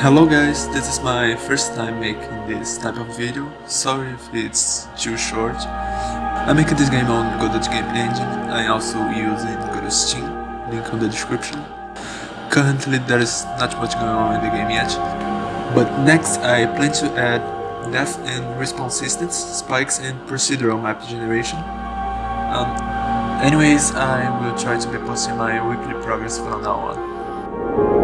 Hello guys, this is my first time making this type of video, sorry if it's too short. I'm making this game on Godot Game Engine, I also also in Godot Steam, link on the description. Currently there is not much going on in the game yet, but next I plan to add death and response systems, spikes and procedural map generation. Um, anyways, I will try to be posting my weekly progress from now on.